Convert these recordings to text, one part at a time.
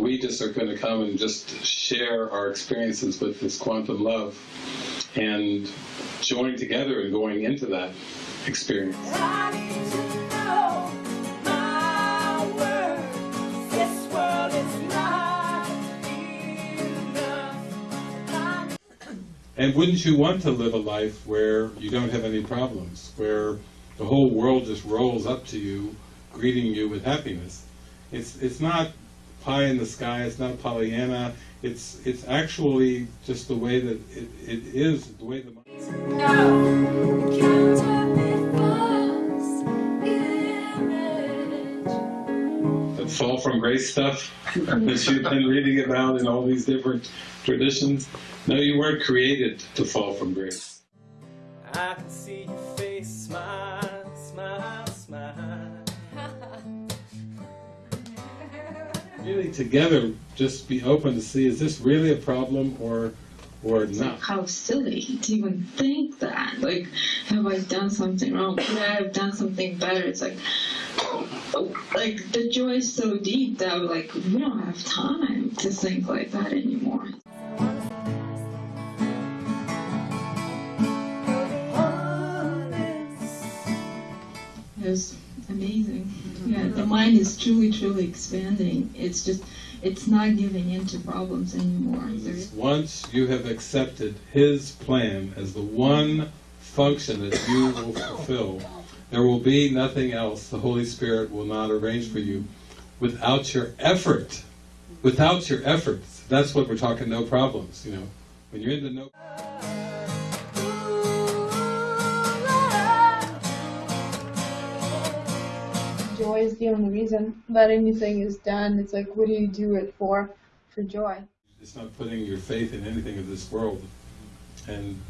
we just are going to come and just share our experiences with this quantum love and join together and going into that experience. I need to know my worth. This world is not enough. And wouldn't you want to live a life where you don't have any problems, where the whole world just rolls up to you, greeting you with happiness? It's it's not pie in the sky. It's not Pollyanna. It's it's actually just the way that it, it is. The way the the fall from grace stuff that you've been reading about in all these different traditions. No, you weren't created to fall from grace. I can see your face smile, Really, together, just be open to see: is this really a problem or or not? how silly to even think that. Like, have I done something wrong? Could I have done something better? It's like, oh, like the joy is so deep that like we don't have time to think like that anymore. It was amazing. Yeah, the mind is truly, truly expanding. It's just, it's not giving in to problems anymore. There's Once you have accepted His plan as the one function that you will fulfill, there will be nothing else the Holy Spirit will not arrange for you without your effort. Without your efforts. That's what we're talking no problems, you know. When you're in the no joy is the only reason that anything is done. It's like, what do you do it for? For joy. it's not putting your faith in anything of this world. And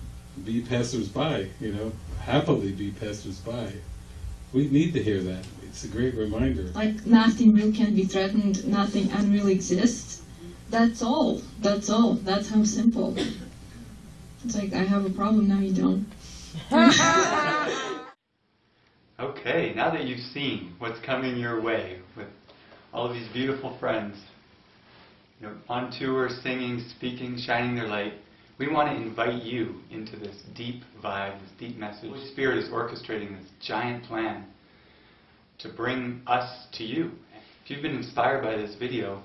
be passers-by, you know, happily be passers-by. We need to hear that. It's a great reminder. like nothing real can be threatened, nothing unreal exists. That's all. That's all. That's how simple. It's like I have a problem now you don't. Okay, now that you've seen what's coming your way with all of these beautiful friends, you know, on tour, singing, speaking, shining their light, we want to invite you into this deep vibe, this deep message. Holy Spirit is orchestrating this giant plan to bring us to you. If you've been inspired by this video,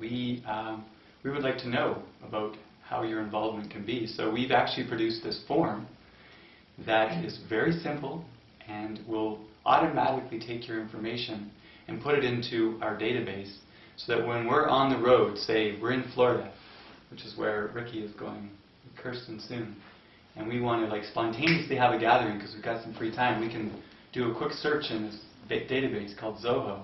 we, um, we would like to know about how your involvement can be. So we've actually produced this form that is very simple and will automatically take your information and put it into our database so that when we're on the road, say we're in Florida, which is where Ricky is going, Kirsten soon, and we want to like spontaneously have a gathering because we've got some free time, we can do a quick search in this database called Zoho,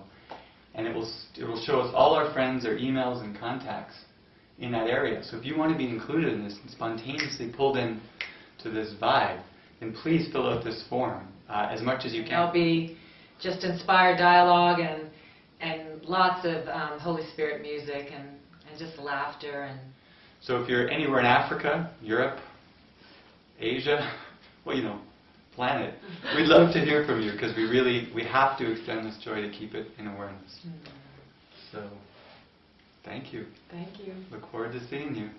and it will it will show us all our friends, their emails and contacts in that area. So if you want to be included in this and spontaneously pulled in to this vibe, then please fill out this form uh, as much as you can. There'll be just inspired dialogue and and lots of um, Holy Spirit music and, and just laughter and So if you're anywhere in Africa, Europe, Asia, well, you know, planet, we'd love to hear from you because we really we have to extend this joy to keep it in awareness. So, thank you. thank you. Look forward to seeing you.